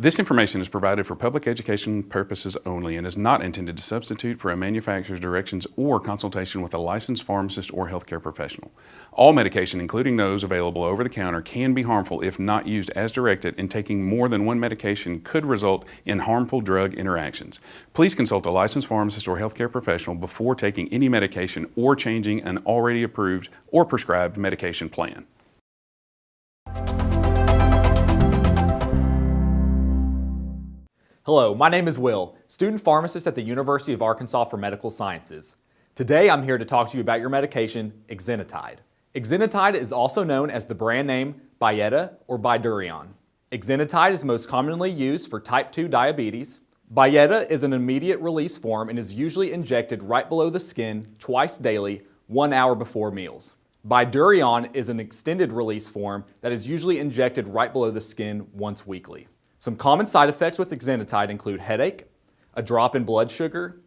This information is provided for public education purposes only and is not intended to substitute for a manufacturer's directions or consultation with a licensed pharmacist or healthcare professional. All medication, including those available over the counter, can be harmful if not used as directed and taking more than one medication could result in harmful drug interactions. Please consult a licensed pharmacist or healthcare professional before taking any medication or changing an already approved or prescribed medication plan. Hello, my name is Will, student pharmacist at the University of Arkansas for Medical Sciences. Today I'm here to talk to you about your medication, exenatide. Exenatide is also known as the brand name Byetta or Bydureon. Exenatide is most commonly used for type 2 diabetes. Byetta is an immediate release form and is usually injected right below the skin twice daily, one hour before meals. Bydureon is an extended release form that is usually injected right below the skin once weekly. Some common side effects with exenatide include headache, a drop in blood sugar,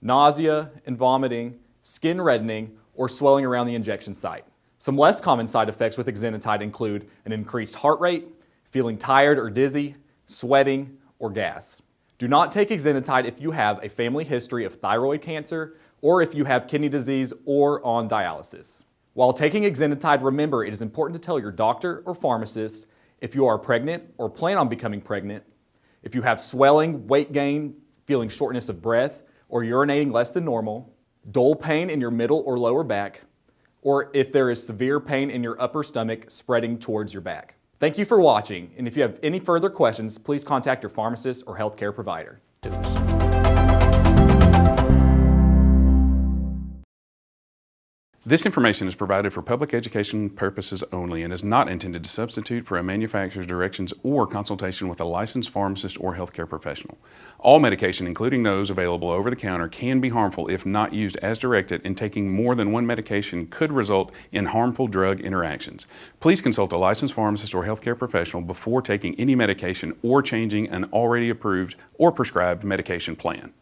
nausea and vomiting, skin reddening, or swelling around the injection site. Some less common side effects with exenatide include an increased heart rate, feeling tired or dizzy, sweating, or gas. Do not take exenatide if you have a family history of thyroid cancer or if you have kidney disease or on dialysis. While taking exenatide, remember it is important to tell your doctor or pharmacist if you are pregnant or plan on becoming pregnant, if you have swelling, weight gain, feeling shortness of breath, or urinating less than normal, dull pain in your middle or lower back, or if there is severe pain in your upper stomach spreading towards your back. Thank you for watching, and if you have any further questions, please contact your pharmacist or healthcare provider. This information is provided for public education purposes only and is not intended to substitute for a manufacturer's directions or consultation with a licensed pharmacist or healthcare professional. All medication, including those available over the counter, can be harmful if not used as directed and taking more than one medication could result in harmful drug interactions. Please consult a licensed pharmacist or healthcare professional before taking any medication or changing an already approved or prescribed medication plan.